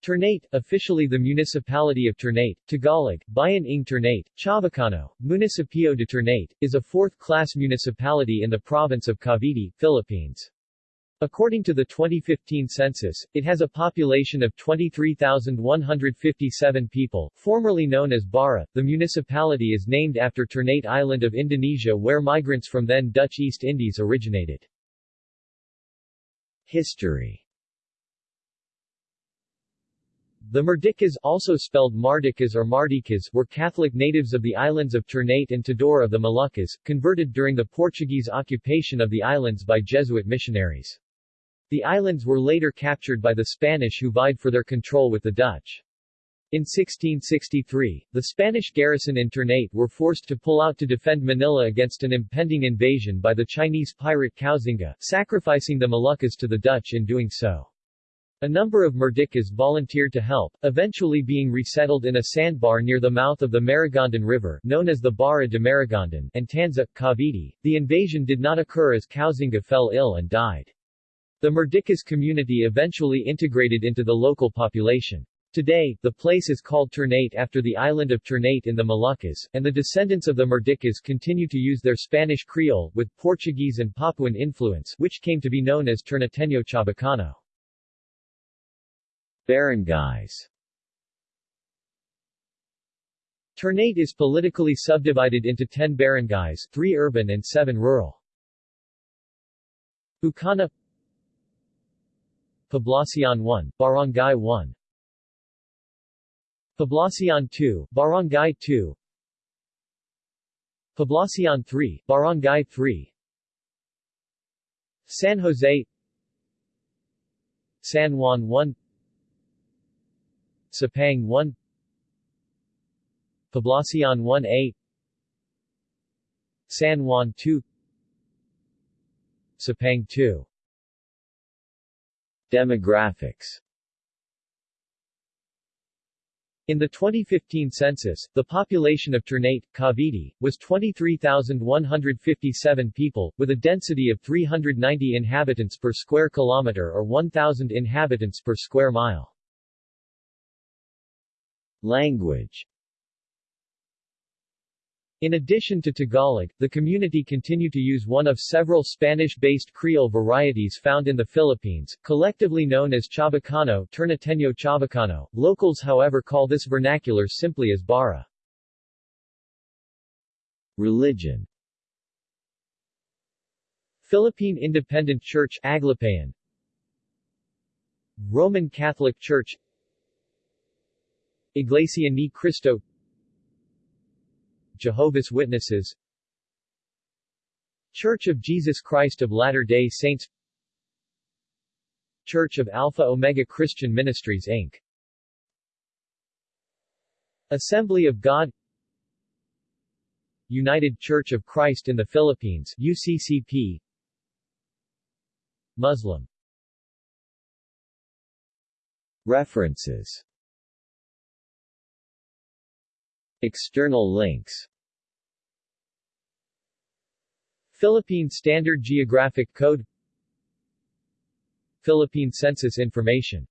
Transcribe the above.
Ternate, officially the municipality of Ternate, Tagalog, Bayan ng Ternate, Chavacano, Municipio de Ternate, is a fourth-class municipality in the province of Cavite, Philippines. According to the 2015 census, it has a population of 23,157 people, formerly known as Bara. The municipality is named after Ternate Island of Indonesia where migrants from then Dutch East Indies originated. History the Merdicas also spelled Mardicas or Mardikas were Catholic natives of the islands of Ternate and Tidore of the Moluccas, converted during the Portuguese occupation of the islands by Jesuit missionaries. The islands were later captured by the Spanish who vied for their control with the Dutch. In 1663, the Spanish garrison in Ternate were forced to pull out to defend Manila against an impending invasion by the Chinese pirate Koxinga, sacrificing the Moluccas to the Dutch in doing so. A number of Merdicas volunteered to help, eventually being resettled in a sandbar near the mouth of the Maragondon River known as the Barra de Maragondon and Tanza, Cavite. The invasion did not occur as Koxinga fell ill and died. The Merdicas community eventually integrated into the local population. Today, the place is called Ternate after the island of Ternate in the Moluccas, and the descendants of the Merdicas continue to use their Spanish Creole, with Portuguese and Papuan influence, which came to be known as Ternateño Chabacano. Barangays. Ternate is politically subdivided into 10 barangays, 3 urban and 7 rural. Bucana Poblacion 1, Barangay 1 Poblacion 2, Barangay 2 Poblacion 3, Barangay 3 San Jose San Juan 1 Sapang 1 Poblacion 1A San Juan 2 Sapang 2 Demographics in the 2015 census, the population of Ternate, Cavite, was 23,157 people, with a density of 390 inhabitants per square kilometer or 1,000 inhabitants per square mile. Language in addition to Tagalog, the community continue to use one of several Spanish-based Creole varieties found in the Philippines, collectively known as Chabacano Ternateño Chabacano. Locals however call this vernacular simply as Bara. Religion Philippine Independent Church Aglipayan Roman Catholic Church Iglesia Ni Cristo. Jehovah's Witnesses. Church of Jesus Christ of Latter-day Saints. Church of Alpha Omega Christian Ministries Inc. Assembly of God. United Church of Christ in the Philippines UCCP Muslim. References External links. Philippine Standard Geographic Code. Philippine Census Information